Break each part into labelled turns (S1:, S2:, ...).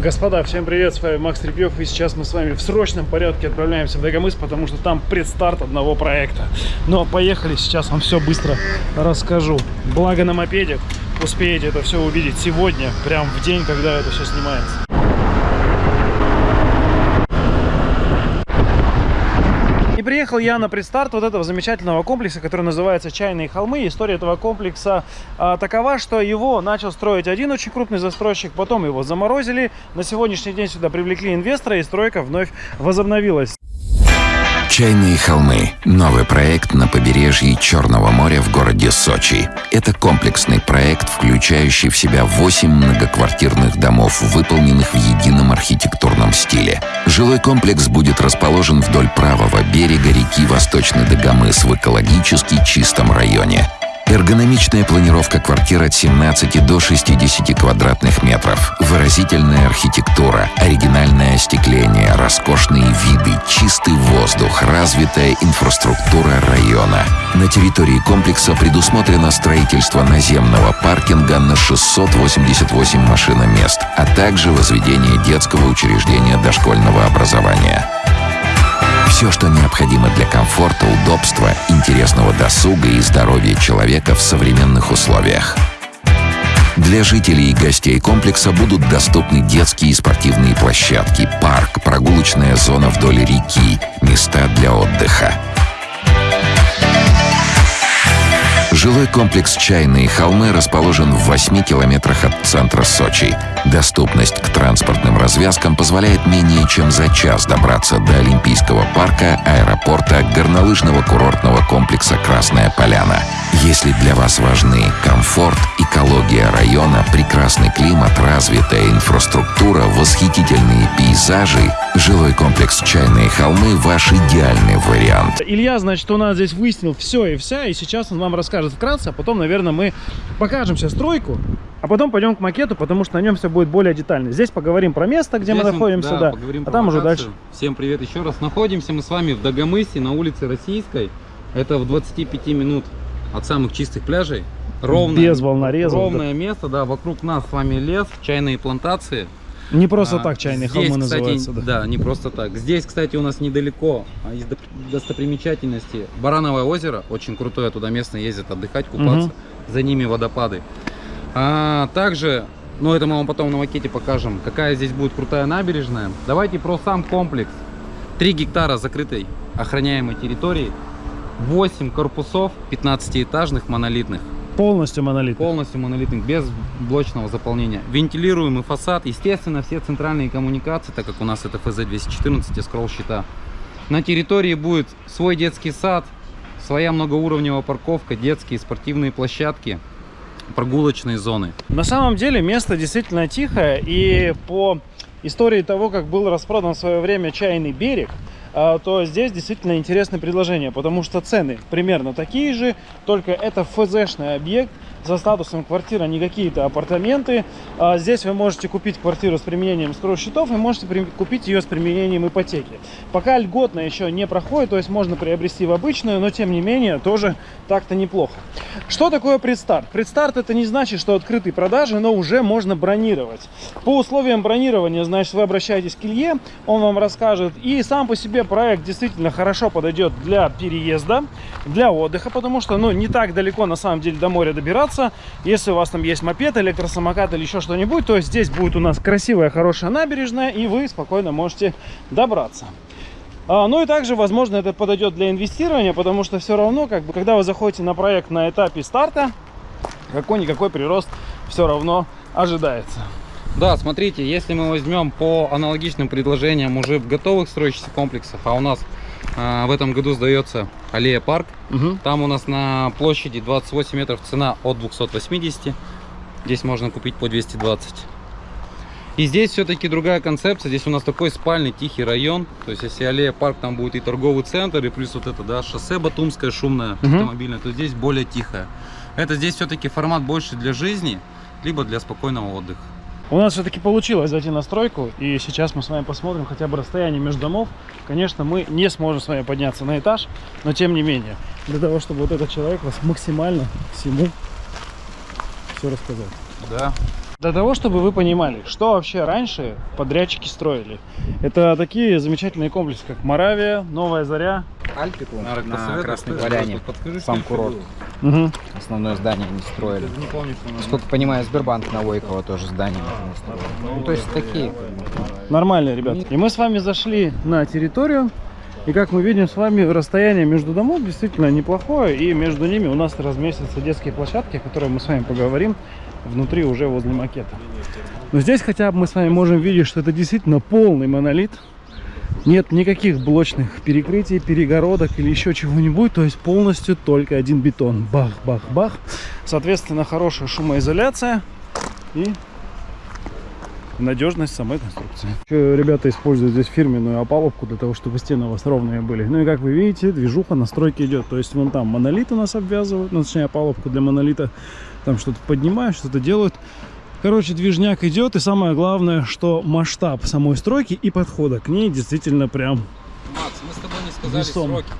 S1: Господа, всем привет, с вами Макс Трепьев, и сейчас мы с вами в срочном порядке отправляемся в Дагомыс, потому что там предстарт одного проекта. Но поехали, сейчас вам все быстро расскажу. Благо на мопеде успеете это все увидеть сегодня, прям в день, когда это все снимается. И приехал я на предстарт вот этого замечательного комплекса, который называется «Чайные холмы». История этого комплекса а, такова, что его начал строить один очень крупный застройщик, потом его заморозили. На сегодняшний день сюда привлекли инвестора, и стройка вновь возобновилась.
S2: Чайные холмы – новый проект на побережье Черного моря в городе Сочи. Это комплексный проект, включающий в себя 8 многоквартирных домов, выполненных в едином архитектурном стиле. Жилой комплекс будет расположен вдоль правого берега реки Восточный Дагомыс в экологически чистом районе. Эргономичная планировка квартир от 17 до 60 квадратных метров. Выразительная архитектура, оригинальное остекление, роскошные виды, чистый воздух, развитая инфраструктура района. На территории комплекса предусмотрено строительство наземного паркинга на 688 машиномест, а также возведение детского учреждения дошкольного образования. Все, что необходимо для комфорта, удобства, интересного досуга и здоровья человека в современных условиях. Для жителей и гостей комплекса будут доступны детские и спортивные площадки, парк, прогулочная зона вдоль реки, места для отдыха. Жилой комплекс «Чайные холмы» расположен в 8 километрах от центра Сочи. Доступность к транспортным развязкам позволяет менее чем за час добраться до Олимпийского парка, аэропорта, горнолыжного курортного комплекса «Красная поляна». Если для вас важны комфорт, экология района, прекрасный климат, развитая инфраструктура, восхитительные пейзажи, жилой комплекс «Чайные холмы» – ваш идеальный вариант.
S1: Илья, значит, у нас здесь выяснил все и вся, и сейчас он вам расскажет вкратце, а потом, наверное, мы покажем сейчас стройку, а потом пойдем к макету, потому что на нем все будет более детально. Здесь поговорим про место, где
S3: Здесь
S1: мы находимся,
S3: да,
S1: да,
S3: поговорим
S1: а
S3: про
S1: там уже
S3: локацию.
S1: дальше.
S3: Всем привет еще раз. Находимся мы с вами в Дагомысе на улице Российской. Это в 25 минут от самых чистых пляжей. Ровное,
S1: Без волнорезов,
S3: Ровное место, да, вокруг нас с вами лес, чайные плантации.
S1: Не просто
S3: А,
S1: так чайные
S3: здесь,
S1: холмы
S3: кстати,
S1: называются, да.
S3: Да, не просто так. Здесь, кстати, у нас недалеко а, из достопримечательности Барановое озеро. Очень крутое, туда местные ездят отдыхать, купаться.
S1: Мгм.
S3: За ними водопады. А также, ну это мы вам потом на макете покажем, какая здесь будет крутая набережная. Давайте про сам комплекс. 3 гектара закрытой охраняемой территории. 8 корпусов 15-этажных монолитных.
S1: Полностью монолит.
S3: Полностью монолитных, без блочного заполнения. Вентилируемый фасад. Естественно, все центральные коммуникации, так как у нас это ФЗ-214 и скролл-щита. На территории будет свой детский сад, своя многоуровневая парковка, детские спортивные площадки, прогулочные зоны.
S1: На самом деле место действительно тихое, и по истории того, как был распродан в свое время чайный берег, то здесь действительно интересное предложение, потому что цены примерно такие же, только это ФЗшный объект, за статусом квартира, не какие-то апартаменты. А Здесь вы можете купить квартиру с применением счетов и можете купить ее с применением ипотеки. Пока льготно еще не проходит, то есть можно приобрести в обычную, но тем не менее тоже так-то неплохо. Что такое предстарт? Предстарт это не значит, что открытые продажи, но уже можно бронировать. По условиям бронирования, значит, вы обращаетесь к Илье, он вам расскажет. И сам по себе проект действительно хорошо подойдет для переезда, для отдыха, потому что, ну, не так далеко на самом деле до моря добираться. Если у вас там есть мопед, электросамокат или еще что-нибудь, то здесь будет у нас красивая, хорошая набережная, и вы спокойно можете добраться. А, Ну и также, возможно, это подойдет для инвестирования, потому что все равно, как бы, когда вы заходите на проект на этапе старта, какой-никакой прирост все равно ожидается.
S3: Да, смотрите, если мы возьмем по аналогичным предложениям уже в готовых строящихся комплексах, а у нас а, в этом году сдается аллея парк,
S1: Мгм.
S3: там у нас на площади 28 метров цена от 280, здесь можно купить по 220. И здесь все-таки другая концепция, здесь у нас такой спальный тихий район, то есть если аллея парк, там будет и торговый центр, и плюс вот это, да, шоссе Батумское шумное,
S1: Мгм.
S3: автомобильное, то здесь более тихое. Это здесь все-таки формат больше для жизни, либо для спокойного отдыха.
S1: У нас все-таки получилось зайти на стройку, и сейчас мы с вами посмотрим хотя бы расстояние между домов. Конечно, мы не сможем с вами подняться на этаж, но тем не менее, для того, чтобы вот этот человек вас максимально всему все рассказал.
S3: Да.
S1: Для того, чтобы вы понимали, что вообще раньше подрядчики строили. Это такие замечательные комплексы, как Моравия, Новая Заря.
S4: Альпику на
S3: посоветуй,
S4: Красной? Поляне. Сам курорт.
S1: Угу.
S4: Основное здание они строили.
S3: Не помню,
S4: Сколько понимаю, Сбербанк на Войково тоже здание строить. Ну, то есть такие.
S1: Нормально, ребят. И мы с вами зашли на территорию. И как мы видим с вами, расстояние между домов действительно неплохое. И между ними у нас разместятся детские площадки, о которых мы с вами поговорим внутри уже возле макета. Но здесь хотя бы мы с вами можем видеть, что это действительно полный монолит. Нет никаких блочных перекрытий, перегородок или еще чего-нибудь. То есть полностью только один бетон. Бах, бах, бах. Соответственно, хорошая шумоизоляция и надежность самой конструкции. Еще ребята используют здесь фирменную опалубку для того, чтобы стены у вас ровные были. Ну и как вы видите, движуха на стройке идет. То есть вон там монолит у нас обвязывают, ну, точнее опалубку для монолита. Там что-то поднимают, что-то делают. Короче, движняк идет. И самое главное, что масштаб самой стройки и подхода к ней действительно прям
S3: Макс, мы с тобой не сказали
S1: Весом.
S3: сроки.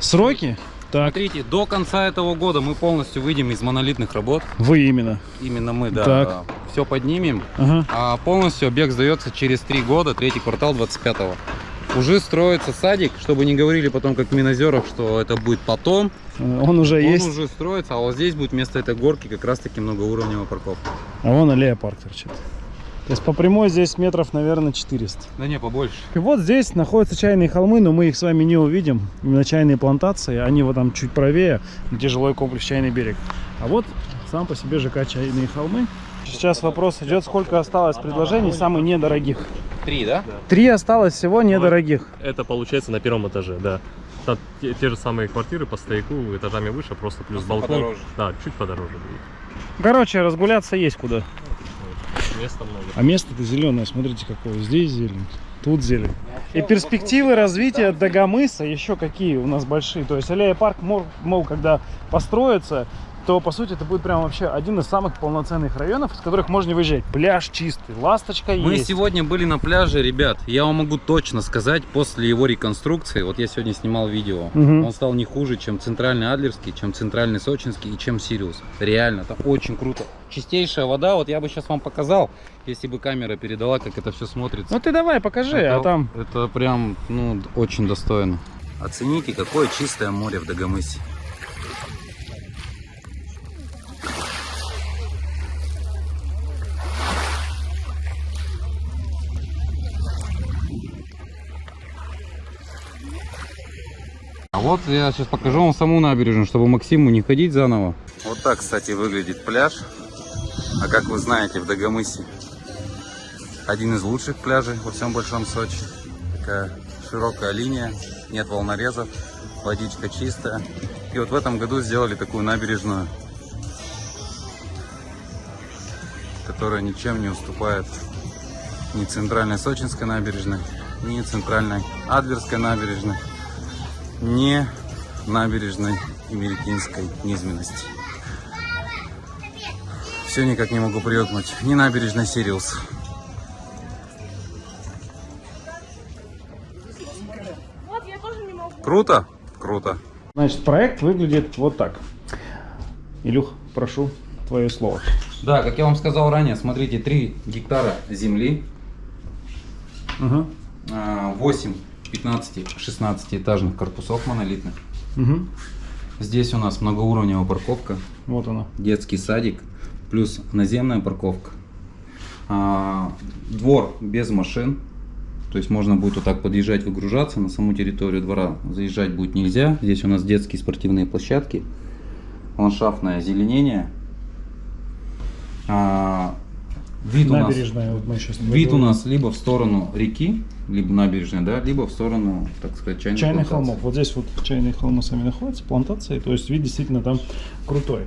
S1: сроки. Так,
S3: Смотрите, до конца этого года мы полностью выйдем из монолитных работ.
S1: вы именно.
S3: Именно мы, да.
S1: Так.
S3: Все поднимем.
S1: Ага.
S3: А полностью объект сдается через три года, третий квартал 25-го. Уже строится садик, чтобы не говорили потом, как в Минозерах, что это будет потом.
S1: Э, Он уже
S3: Он
S1: есть.
S3: уже строится, а вот здесь будет вместо этой горки как раз-таки многоуровневая парковка.
S1: А вон аллея парк торчит. То есть по прямой здесь метров, наверное, 400.
S3: Да не, побольше.
S1: И вот здесь находятся чайные холмы, но мы их с вами не увидим. Именно чайные плантации, они вот там чуть правее, где жилой комплекс Чайный берег. А вот сам по себе ЖК Чайные холмы. Сейчас вопрос идет, сколько осталось предложений самых недорогих.
S3: Три, да?
S1: Три осталось всего недорогих.
S5: Это получается на первом этаже, да. Там те, те же самые квартиры по стояку этажами выше, просто плюс
S3: Просто
S5: балкон.
S3: подороже.
S5: Да, чуть подороже будет.
S1: Короче, разгуляться есть куда.
S5: Места много.
S1: А место-то зеленое, смотрите какое. Здесь зелень, тут зелень. И перспективы развития Дагомыса еще какие у нас большие. То есть аллея парк, мол, мол, когда построится, то по сути это будет прям вообще один из самых полноценных районов, из которых можно выезжать. Пляж чистый, ласточка
S3: Мы
S1: есть.
S3: сегодня были на пляже, ребят. Я вам могу точно сказать, после его реконструкции, вот я сегодня снимал видео,
S1: Мгм.
S3: он стал не хуже, чем центральный Адлерский, чем центральный Сочинский и чем Сириус. Реально, это очень круто. Чистейшая вода, вот я бы сейчас вам показал, если бы камера передала, как это все смотрится.
S1: Ну ты давай, покажи,
S3: это,
S1: а там...
S3: Это прям, ну, очень достойно. Оцените, какое чистое море в Дагомысе. А вот я сейчас покажу вам саму набережную, чтобы Максиму не ходить заново. Вот так, кстати, выглядит пляж. А как вы знаете, в Дагомысе один из лучших пляжей во всем Большом Сочи. Такая широкая линия, нет волнорезов, водичка чистая. И вот в этом году сделали такую набережную, которая ничем не уступает ни центральной Сочинской набережной, ни центральной Адлерской набережной, ни набережной Имерикинской низменности. Все никак не могу привыкнуть. Ни набережной Сириус. Круто? Круто.
S1: Значит, проект выглядит вот так. Илюх, прошу, твое слово.
S3: Да, как я вам сказал ранее, смотрите, 3 гектара земли, а, 8 15-16 этажных корпусов монолитных.
S1: Угу.
S3: Здесь у нас многоуровневая парковка,
S1: Вот она.
S3: детский садик, плюс наземная парковка. А, Двор без машин, то есть можно будет вот так подъезжать, выгружаться. На саму территорию двора заезжать будет нельзя. Здесь у нас детские спортивные площадки, ландшафтное озеленение. А, Вид у нас
S1: Набережная, вот мы сейчас
S3: Вид у нас либо в сторону реки, либо набережной, да, либо в сторону, так сказать, чайных,
S1: Чайных
S3: плантаций.
S1: холмов. Вот здесь вот чайные холмы сами находятся, плантации. То есть вид действительно там крутой.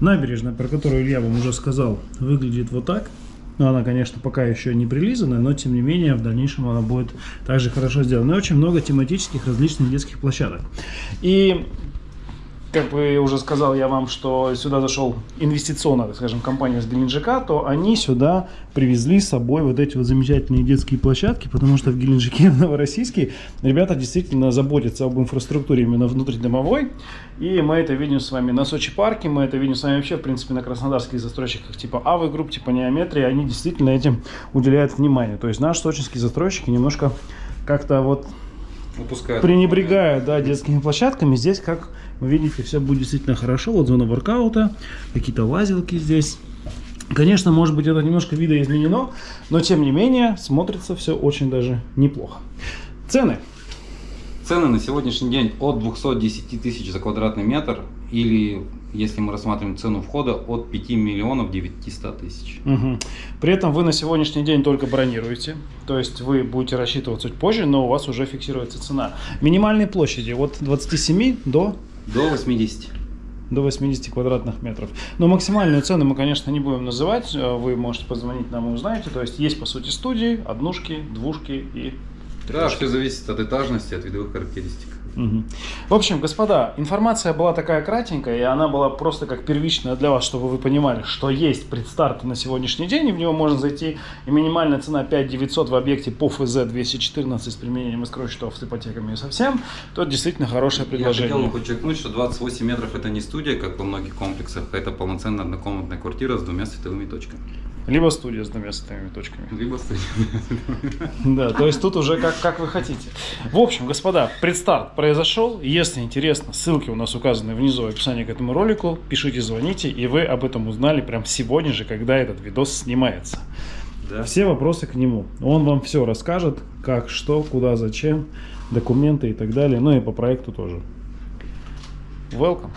S1: Набережная, про которую Илья вам уже сказал, выглядит вот так. Но она, конечно, пока еще не прилизанная, но тем не менее в дальнейшем она будет также хорошо сделана. И очень много тематических различных детских площадок. И как бы уже сказал я вам, что сюда зашел инвестиционная, скажем, компания с Геленджика, то они сюда привезли с собой вот эти вот замечательные детские площадки, потому что в Геленджике, в Новороссийске, ребята действительно заботятся об инфраструктуре именно внутридомовой. И мы это видим с вами на Сочи парке, мы это видим с вами вообще, в принципе, на краснодарских застройщиках типа Авы групп, типа Неометрии, они действительно этим уделяют внимание. То есть наши сочинские застройщики немножко как-то вот
S3: Выпускают.
S1: пренебрегая да, детскими площадками, здесь, как вы видите, все будет действительно хорошо. Вот зона воркаута, какие-то лазилки здесь. Конечно, может быть, это немножко видоизменено, но тем не менее смотрится все очень даже неплохо. Цены.
S3: Цены на сегодняшний день от 210 тысяч за квадратный метр или, если мы рассматриваем цену входа, от 5 миллионов 900 тысяч.
S1: Мгм. При этом вы на сегодняшний день только бронируете, то есть вы будете рассчитывать чуть позже, но у вас уже фиксируется цена. Минимальные площади от 27 до
S3: До 80.
S1: до 80 квадратных метров. Но максимальную цену мы, конечно, не будем называть. Вы можете позвонить нам и узнаете. То есть есть, по сути, студии, однушки, двушки и...
S3: Да, все зависит от этажности, от видовых характеристик.
S1: В общем, господа, информация была такая кратенькая, и она была просто как первичная для вас, чтобы вы понимали, что есть предстарт на сегодняшний день, и в него можно зайти. И минимальная цена 5900 в объекте по ФЗ 214 с применением искровых счетов с ипотеками и совсем. То это действительно хорошее
S3: Я
S1: предложение.
S3: хотел бы подчеркнуть, что 28 метров это не студия, как во многих комплексах, а это полноценная однокомнатная квартира с двумя световыми точками.
S1: Либо студия с двумя световыми точками.
S3: Либо студия.
S1: Да, то есть тут уже как, как вы хотите. В общем, господа, предстарт произошел. Если интересно, ссылки у нас указаны внизу в описании к этому ролику. Пишите, звоните, и вы об этом узнали прям сегодня же, когда этот видос снимается.
S3: Да.
S1: Все вопросы к нему. Он вам все расскажет, как, что, куда, зачем, документы и так далее. Ну и по проекту тоже. Welcome.